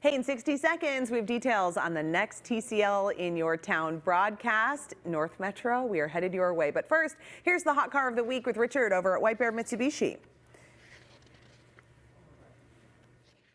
Hey, in 60 seconds, we have details on the next TCL in your town broadcast. North Metro, we are headed your way. But first, here's the hot car of the week with Richard over at White Bear Mitsubishi.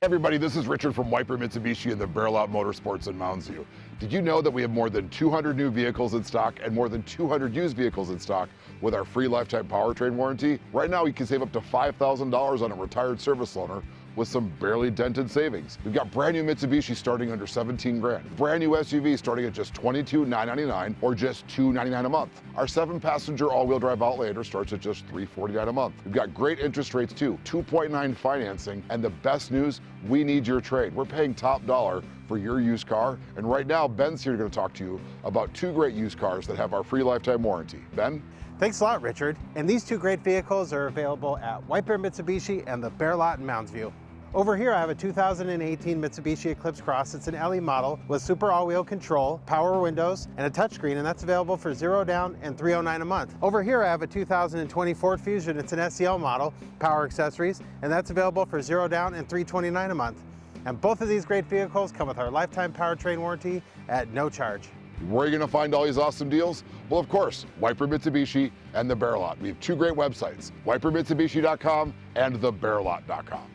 everybody, this is Richard from White Bear Mitsubishi and the Bear Lot Motorsports in Mounds View. Did you know that we have more than 200 new vehicles in stock and more than 200 used vehicles in stock with our free lifetime powertrain warranty? Right now, you can save up to $5,000 on a retired service loaner with some barely dented savings. We've got brand new Mitsubishi starting under 17 grand, brand new SUV starting at just $22,999 or just 299 a month. Our seven passenger all wheel drive Outlander starts at just 349 a month. We've got great interest rates too, 2.9 financing, and the best news, we need your trade. We're paying top dollar for your used car. And right now, Ben's here to talk to you about two great used cars that have our free lifetime warranty. Ben? Thanks a lot, Richard. And these two great vehicles are available at White Bear Mitsubishi and the Bear Lot in Mounds View. Over here I have a 2018 Mitsubishi Eclipse Cross. It's an LE model with super all-wheel control, power windows, and a touchscreen, and that's available for zero down and 309 a month. Over here I have a 2020 Ford Fusion. It's an SEL model, power accessories, and that's available for zero down and 329 a month. And both of these great vehicles come with our lifetime powertrain warranty at no charge. Where are you going to find all these awesome deals? Well, of course, White Bear Mitsubishi and The Bear Lot. We have two great websites, whitebearmitsubishi.com and thebearlot.com.